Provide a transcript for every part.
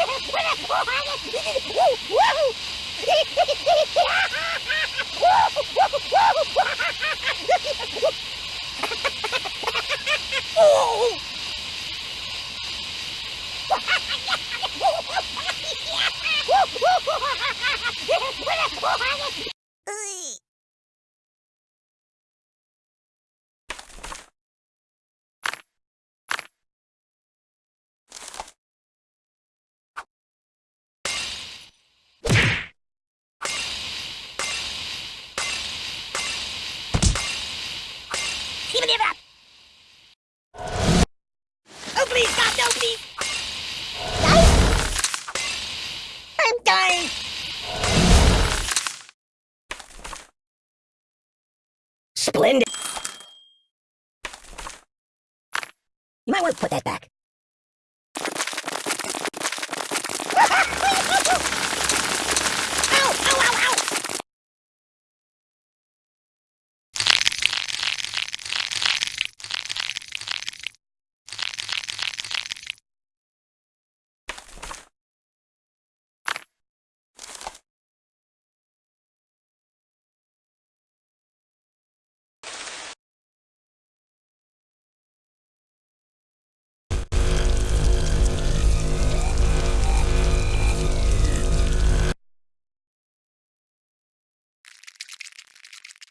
Give me that! Oh,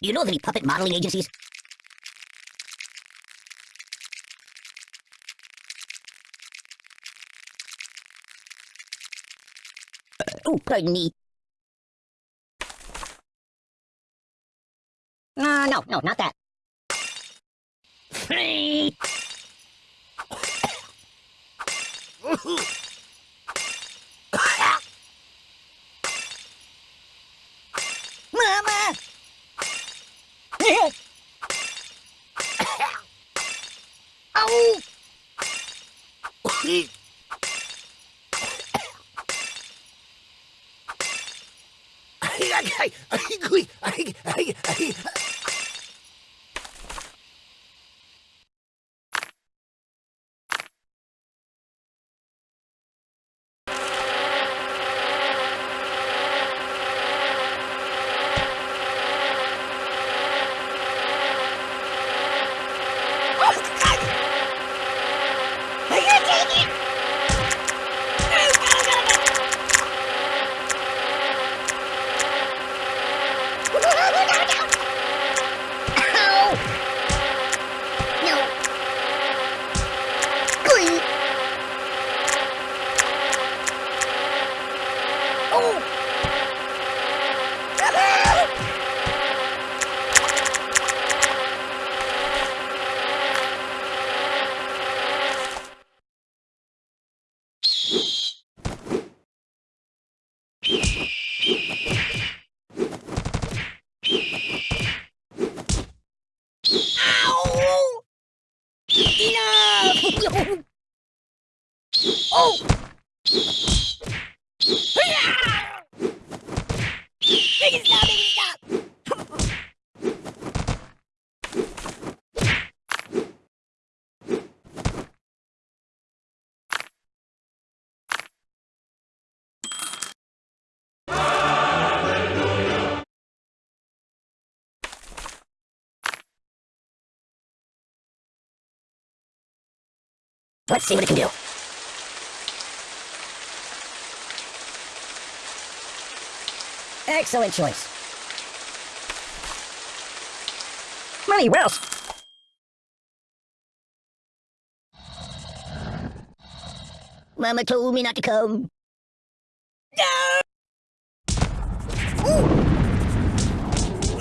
Do you know of any puppet modeling agencies? oh, pardon me. Uh, no, no, not that. Mama! Ow! I can't take it! Ow! No. Please. Oh! Ow! Enough! oh! Hiya! Make it stop! Make it stop! Let's see what it can do. Excellent choice. Money, else? Mama told me not to come. No!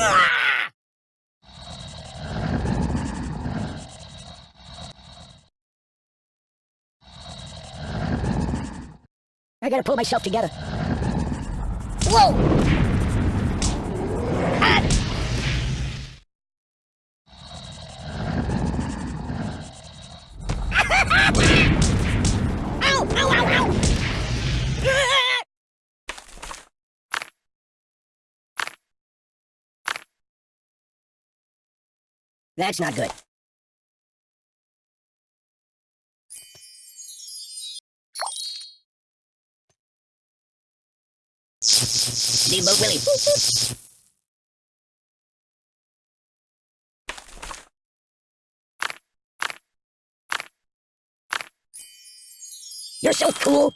Ah! I gotta pull myself together. Whoa! Ah! That's not good. Steamboat Willie. You're so cool.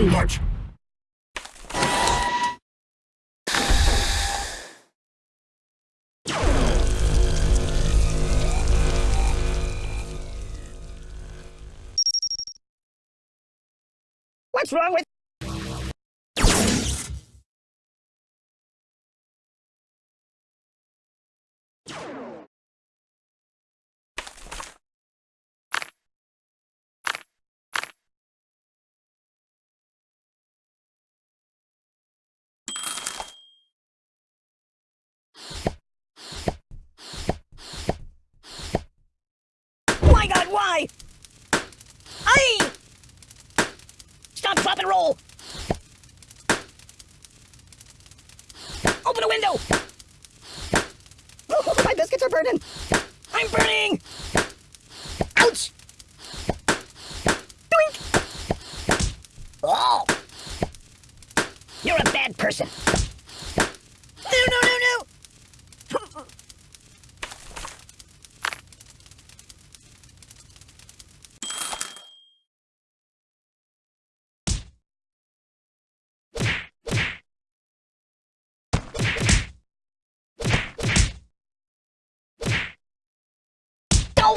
Too much. What's wrong with... My God, why? I. Roll. Open a window. Oh, my biscuits are burning. I'm burning. Ouch. Doink. Oh. You're a bad person. No, no, no, no. Go.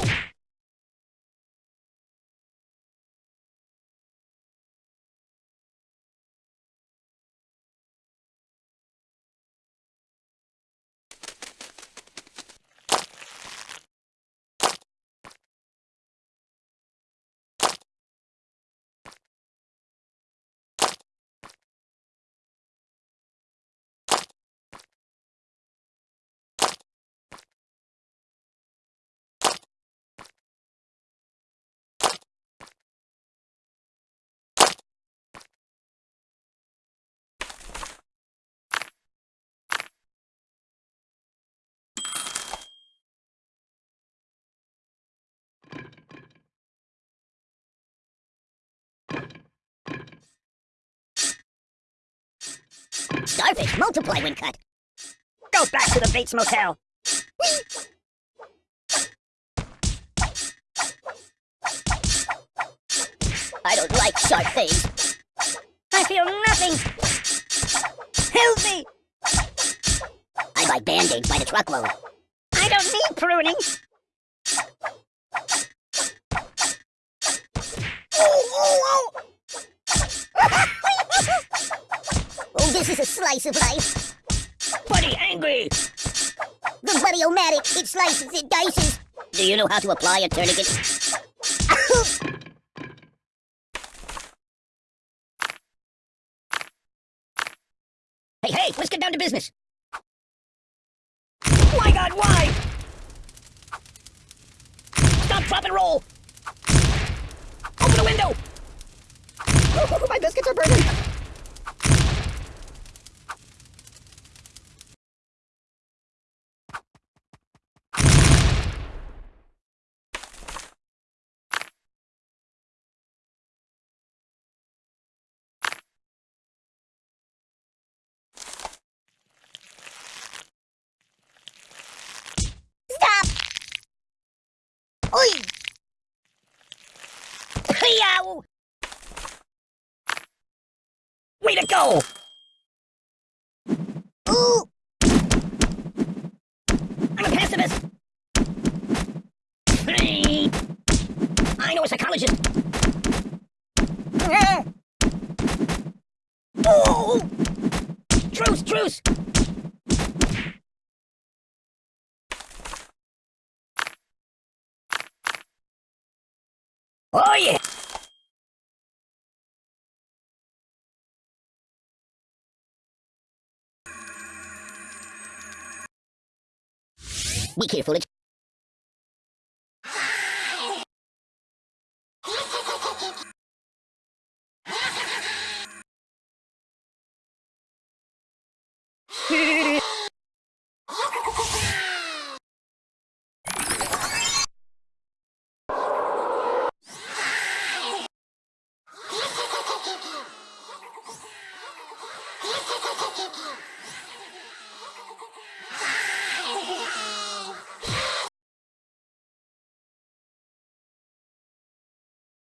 Starfish multiply when cut. Go back to the Bates Motel. I don't like sharp things. I feel nothing. Help me! I buy band-aids by the truckload. I don't need pruning. Oh, oh, oh! This is a slice of life. Buddy angry. The Buddy-O-Matic. It slices, it dices. Do you know how to apply a tourniquet? hey, hey, let's get down to business. My God, why? Stop, drop, and roll. Open the window. Oh, my biscuits are burning. a psychologist. oh! Truce, truce! Oh yeah! Be careful, foolish.